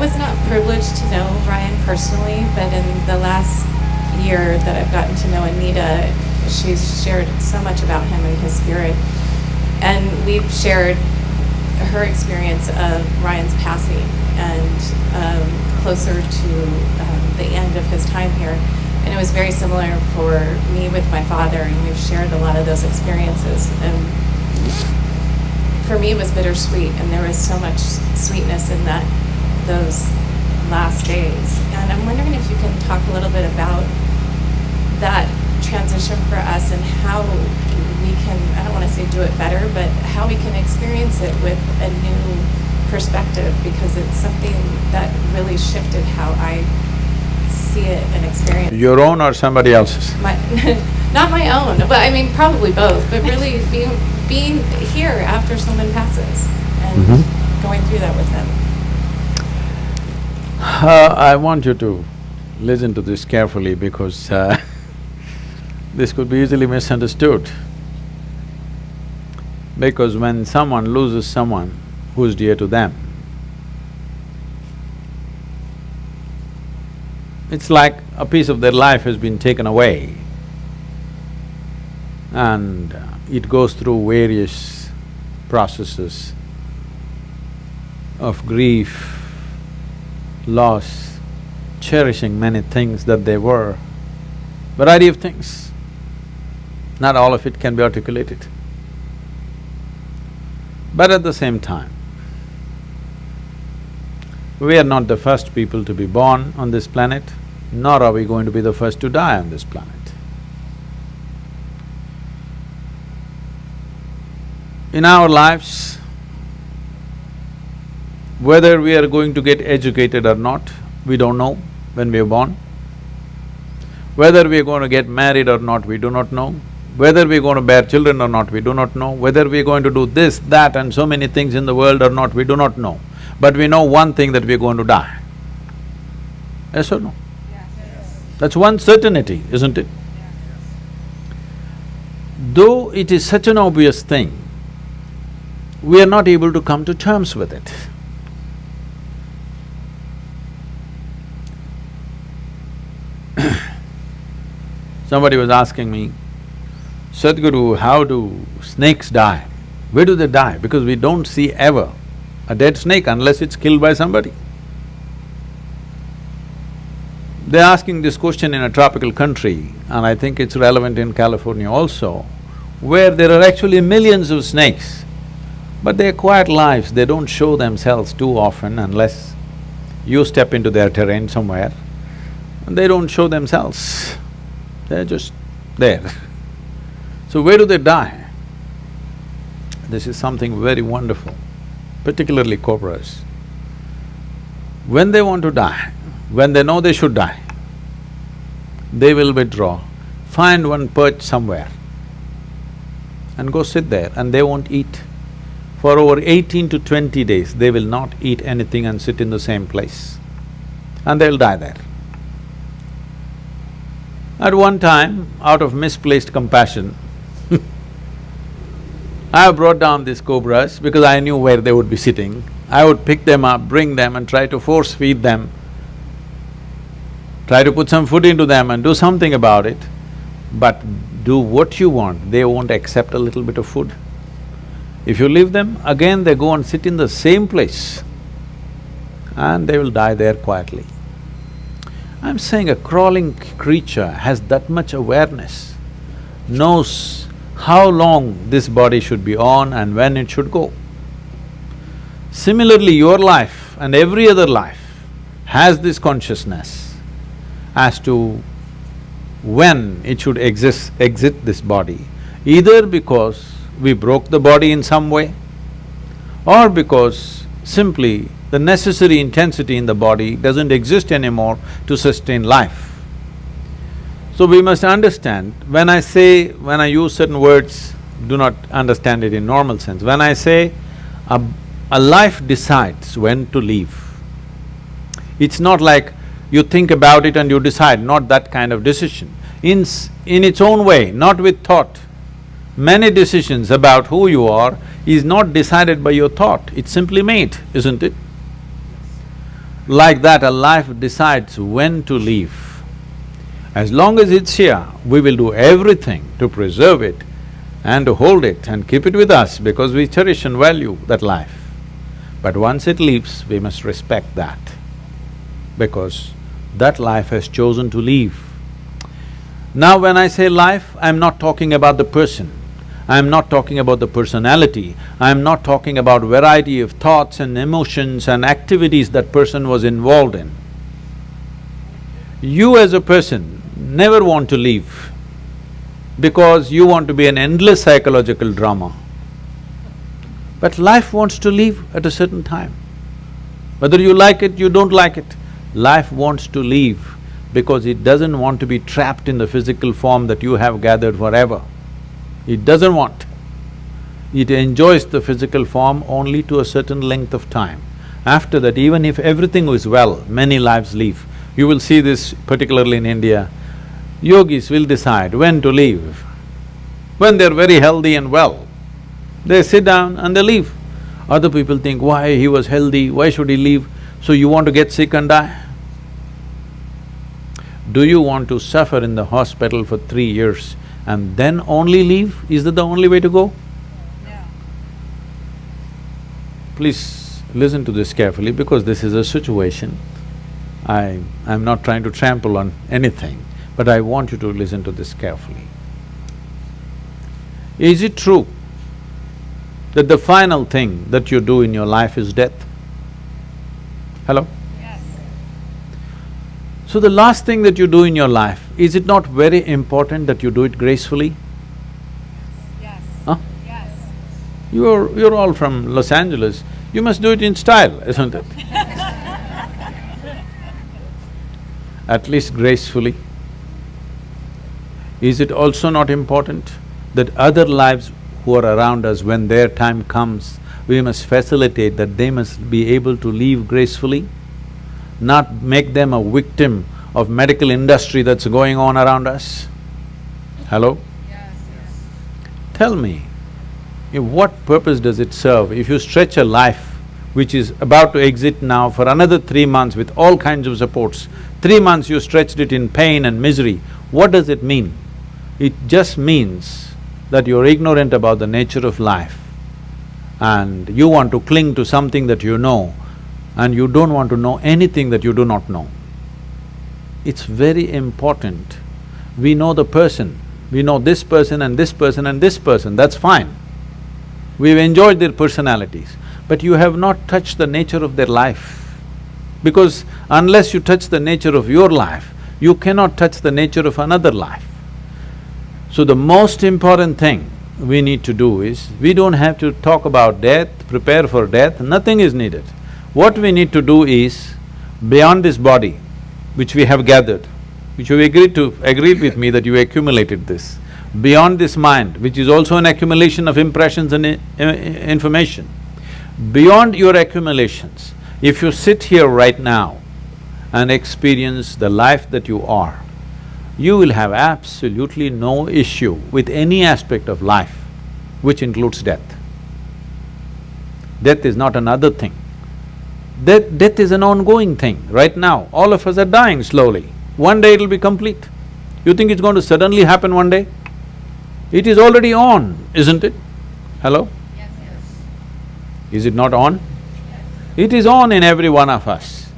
was not privileged to know Ryan personally, but in the last year that I've gotten to know Anita, she's shared so much about him and his spirit. And we've shared her experience of Ryan's passing and um, closer to um, the end of his time here. And it was very similar for me with my father, and we've shared a lot of those experiences. And for me, it was bittersweet, and there was so much sweetness in that those last days. And I'm wondering if you can talk a little bit about that transition for us and how we can, I don't want to say do it better, but how we can experience it with a new perspective because it's something that really shifted how I see it and experience. Your own or somebody else's? My, not my own, but I mean probably both, but really being, being here after someone passes and Mhm. going through that with them. Uh, I want you to listen to this carefully because uh, this could be easily misunderstood. Because when someone loses someone who's dear to them, it's like a piece of their life has been taken away and uh, it goes through various processes of grief, loss, cherishing many things that they were, variety of things. Not all of it can be articulated. But at the same time, we are not the first people to be born on this planet, nor are we going to be the first to die on this planet. In our lives, whether we are going to get educated or not, we don't know when we are born. Whether we are going to get married or not, we do not know. Whether we are going to bear children or not, we do not know. Whether we are going to do this, that and so many things in the world or not, we do not know. But we know one thing that we are going to die. Yes or no? That's one certainty, isn't it? Though it is such an obvious thing, we are not able to come to terms with it. Somebody was asking me, Sadhguru, how do snakes die? Where do they die? Because we don't see ever a dead snake unless it's killed by somebody. They're asking this question in a tropical country, and I think it's relevant in California also, where there are actually millions of snakes, but they're quiet lives, they don't show themselves too often unless you step into their terrain somewhere, and they don't show themselves, they're just there. So where do they die? This is something very wonderful, particularly cobras. When they want to die, when they know they should die, they will withdraw, find one perch somewhere and go sit there and they won't eat. For over eighteen to twenty days, they will not eat anything and sit in the same place and they'll die there. At one time, out of misplaced compassion, I brought down these cobras because I knew where they would be sitting. I would pick them up, bring them and try to force feed them, try to put some food into them and do something about it. But do what you want, they won't accept a little bit of food. If you leave them, again they go and sit in the same place and they will die there quietly. I'm saying a crawling creature has that much awareness, knows how long this body should be on and when it should go. Similarly, your life and every other life has this consciousness as to when it should exist, exit this body, either because we broke the body in some way or because simply the necessary intensity in the body doesn't exist anymore to sustain life. So we must understand, when I say… when I use certain words, do not understand it in normal sense. When I say a, a life decides when to leave, it's not like you think about it and you decide, not that kind of decision. In, in its own way, not with thought, many decisions about who you are is not decided by your thought, it's simply made, isn't it? Like that, a life decides when to leave. As long as it's here, we will do everything to preserve it and to hold it and keep it with us because we cherish and value that life. But once it leaves, we must respect that because that life has chosen to leave. Now when I say life, I'm not talking about the person, I'm not talking about the personality, I'm not talking about variety of thoughts and emotions and activities that person was involved in. You as a person never want to leave because you want to be an endless psychological drama. But life wants to leave at a certain time. Whether you like it, you don't like it, life wants to leave because it doesn't want to be trapped in the physical form that you have gathered forever. It doesn't want. It enjoys the physical form only to a certain length of time. After that, even if everything is well, many lives leave. You will see this particularly in India. Yogis will decide when to leave. When they're very healthy and well, they sit down and they leave. Other people think, why he was healthy, why should he leave? So you want to get sick and die? Do you want to suffer in the hospital for three years and then only leave? Is that the only way to go? No. Please listen to this carefully because this is a situation. I… I'm not trying to trample on anything, but I want you to listen to this carefully. Is it true that the final thing that you do in your life is death? Hello? Yes. So the last thing that you do in your life, is it not very important that you do it gracefully? Yes. Huh? Yes. You're… you're all from Los Angeles, you must do it in style, isn't it? At least gracefully. Is it also not important that other lives who are around us, when their time comes, we must facilitate that they must be able to leave gracefully, not make them a victim of medical industry that's going on around us? Hello? Yes, yes. Tell me, what purpose does it serve if you stretch a life which is about to exit now for another three months with all kinds of supports, three months you stretched it in pain and misery, what does it mean? It just means that you're ignorant about the nature of life and you want to cling to something that you know and you don't want to know anything that you do not know. It's very important. We know the person, we know this person and this person and this person, that's fine. We've enjoyed their personalities, but you have not touched the nature of their life. Because unless you touch the nature of your life, you cannot touch the nature of another life. So the most important thing we need to do is, we don't have to talk about death, prepare for death, nothing is needed. What we need to do is, beyond this body, which we have gathered, which you agreed to… agreed with me that you accumulated this, beyond this mind, which is also an accumulation of impressions and uh, uh, information, beyond your accumulations, if you sit here right now and experience the life that you are, you will have absolutely no issue with any aspect of life, which includes death. Death is not another thing. Death… death is an ongoing thing. Right now, all of us are dying slowly. One day it'll be complete. You think it's going to suddenly happen one day? It is already on, isn't it? Hello? Yes, yes. Is it not on? Yes. It is on in every one of us.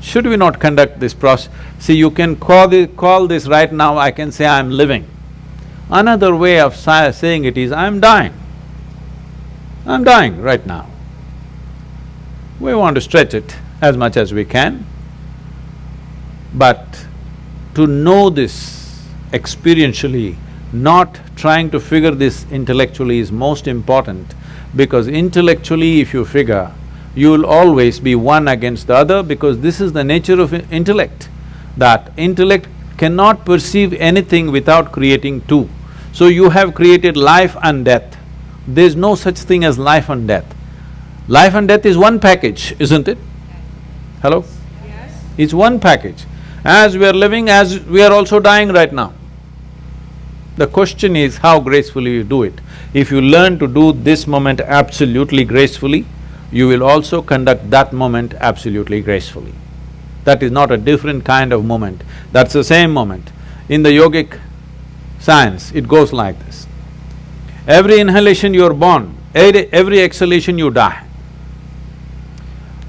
Should we not conduct this process? See, you can call, this, call this right now, I can say I'm living. Another way of saying it is, I'm dying. I'm dying right now. We want to stretch it as much as we can, but to know this experientially, not trying to figure this intellectually is most important because intellectually if you figure, you will always be one against the other because this is the nature of intellect, that intellect cannot perceive anything without creating two. So you have created life and death. There's no such thing as life and death. Life and death is one package, isn't it? Hello? Yes. It's one package. As we are living, as we are also dying right now. The question is how gracefully you do it. If you learn to do this moment absolutely gracefully, you will also conduct that moment absolutely gracefully. That is not a different kind of moment, that's the same moment. In the yogic science, it goes like this. Every inhalation you are born, every every exhalation you die.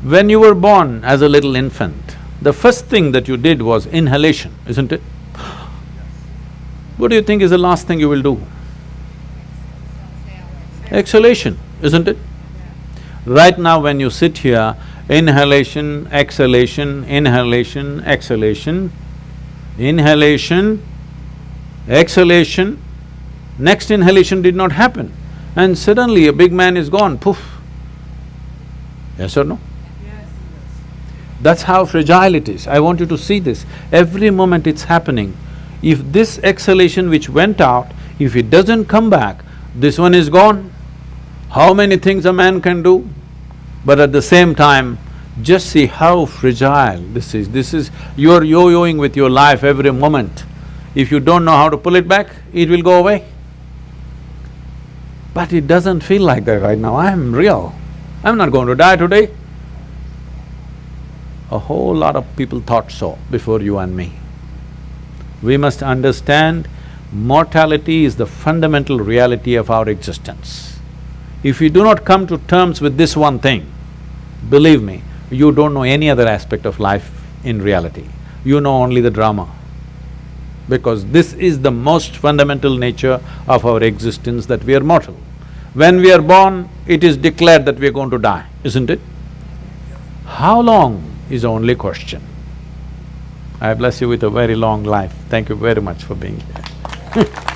When you were born as a little infant, the first thing that you did was inhalation, isn't it? What do you think is the last thing you will do? Exhalation, isn't it? Right now when you sit here, inhalation, exhalation, inhalation, exhalation, inhalation, exhalation, next inhalation did not happen and suddenly a big man is gone, poof. Yes or no? That's how fragile it is. I want you to see this. Every moment it's happening. If this exhalation which went out, if it doesn't come back, this one is gone. How many things a man can do? But at the same time, just see how fragile this is. This is… you're yo-yoing with your life every moment. If you don't know how to pull it back, it will go away. But it doesn't feel like that right now, I'm real. I'm not going to die today. A whole lot of people thought so before you and me. We must understand mortality is the fundamental reality of our existence. If you do not come to terms with this one thing, believe me, you don't know any other aspect of life in reality. You know only the drama. Because this is the most fundamental nature of our existence that we are mortal. When we are born, it is declared that we are going to die, isn't it? How long is only question. I bless you with a very long life. Thank you very much for being here.